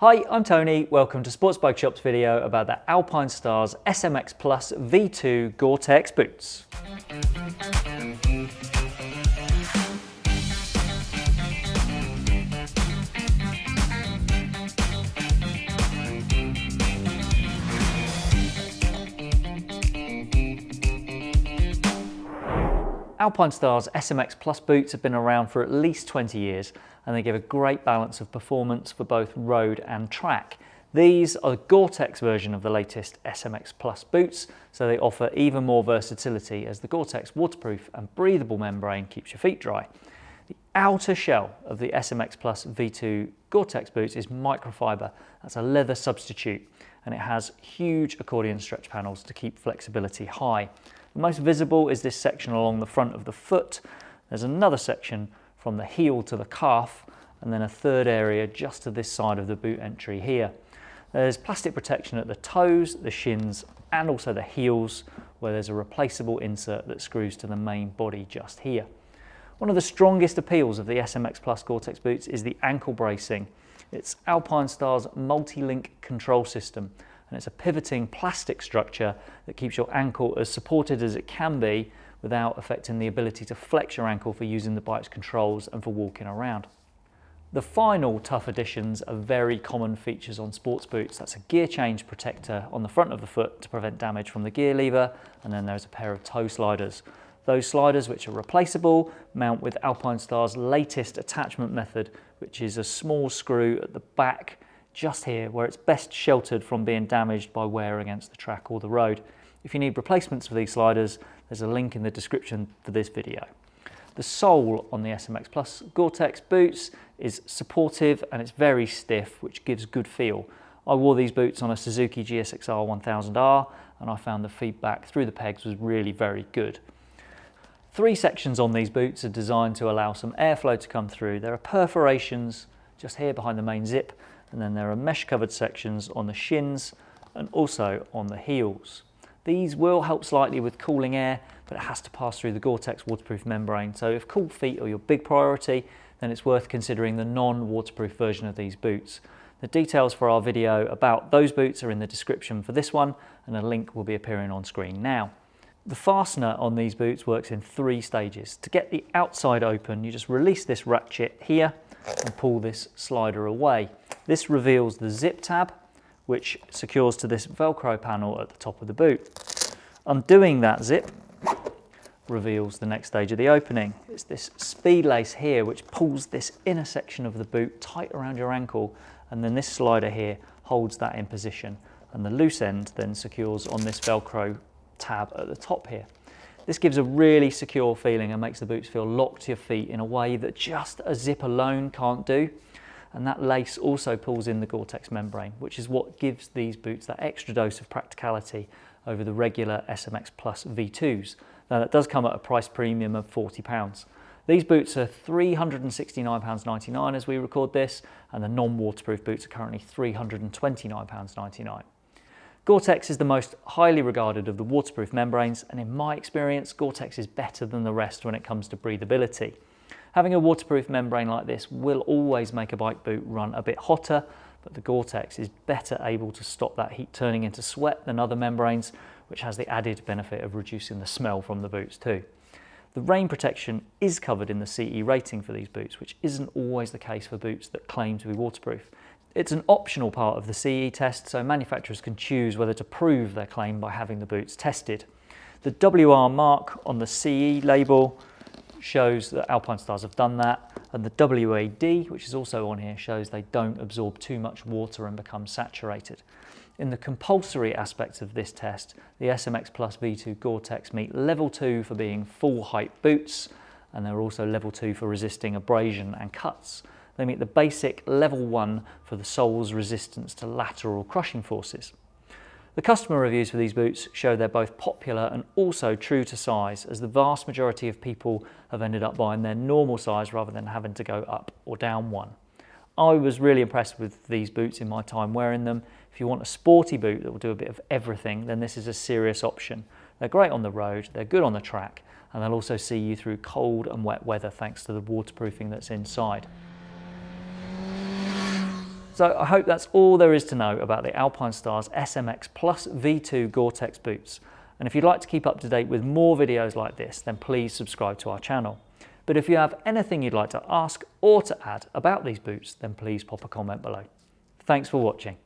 Hi, I'm Tony. Welcome to Sports Bike Shop's video about the Alpinestars SMX Plus V2 Gore-Tex boots. Alpinestars SMX Plus boots have been around for at least 20 years and they give a great balance of performance for both road and track. These are the Gore-Tex version of the latest SMX Plus boots, so they offer even more versatility as the Gore-Tex waterproof and breathable membrane keeps your feet dry. The outer shell of the SMX Plus V2 Gore-Tex boots is microfiber. That's a leather substitute and it has huge accordion stretch panels to keep flexibility high. The most visible is this section along the front of the foot. There's another section from the heel to the calf and then a third area just to this side of the boot entry here. There's plastic protection at the toes, the shins and also the heels where there's a replaceable insert that screws to the main body just here. One of the strongest appeals of the SMX Plus Gore-Tex boots is the ankle bracing. It's Alpinestars multi-link control system and it's a pivoting plastic structure that keeps your ankle as supported as it can be without affecting the ability to flex your ankle for using the bike's controls and for walking around. The final tough additions are very common features on sports boots. That's a gear change protector on the front of the foot to prevent damage from the gear lever, and then there's a pair of toe sliders. Those sliders, which are replaceable, mount with Alpinestars' latest attachment method, which is a small screw at the back just here where it's best sheltered from being damaged by wear against the track or the road. If you need replacements for these sliders, there's a link in the description for this video. The sole on the SMX Plus Gore-Tex boots is supportive and it's very stiff, which gives good feel. I wore these boots on a Suzuki GSXR 1000R and I found the feedback through the pegs was really very good. Three sections on these boots are designed to allow some airflow to come through. There are perforations just here behind the main zip and then there are mesh covered sections on the shins and also on the heels. These will help slightly with cooling air, but it has to pass through the Gore-Tex waterproof membrane. So if cool feet are your big priority, then it's worth considering the non-waterproof version of these boots. The details for our video about those boots are in the description for this one, and a link will be appearing on screen now. The fastener on these boots works in three stages. To get the outside open, you just release this ratchet here and pull this slider away. This reveals the zip tab, which secures to this Velcro panel at the top of the boot. Undoing that zip reveals the next stage of the opening. It's this speed lace here which pulls this inner section of the boot tight around your ankle and then this slider here holds that in position and the loose end then secures on this Velcro tab at the top here. This gives a really secure feeling and makes the boots feel locked to your feet in a way that just a zip alone can't do. And that lace also pulls in the Gore-Tex membrane, which is what gives these boots that extra dose of practicality over the regular SMX Plus V2s. Now that does come at a price premium of £40. These boots are £369.99 as we record this, and the non-waterproof boots are currently £329.99. Gore-Tex is the most highly regarded of the waterproof membranes and in my experience Gore-Tex is better than the rest when it comes to breathability. Having a waterproof membrane like this will always make a bike boot run a bit hotter but the Gore-Tex is better able to stop that heat turning into sweat than other membranes which has the added benefit of reducing the smell from the boots too. The rain protection is covered in the CE rating for these boots, which isn't always the case for boots that claim to be waterproof. It's an optional part of the CE test, so manufacturers can choose whether to prove their claim by having the boots tested. The WR mark on the CE label shows that Alpinestars have done that, and the WAD, which is also on here, shows they don't absorb too much water and become saturated. In the compulsory aspects of this test, the SMX Plus V2 Gore-Tex meet level 2 for being full height boots, and they're also level 2 for resisting abrasion and cuts. They meet the basic level one for the sole's resistance to lateral crushing forces. The customer reviews for these boots show they're both popular and also true to size as the vast majority of people have ended up buying their normal size rather than having to go up or down one. I was really impressed with these boots in my time wearing them. If you want a sporty boot that will do a bit of everything, then this is a serious option. They're great on the road, they're good on the track, and they'll also see you through cold and wet weather thanks to the waterproofing that's inside. So I hope that's all there is to know about the Alpinestars SMX Plus V2 Gore-Tex boots. And if you'd like to keep up to date with more videos like this, then please subscribe to our channel. But if you have anything you'd like to ask or to add about these boots, then please pop a comment below. Thanks for watching.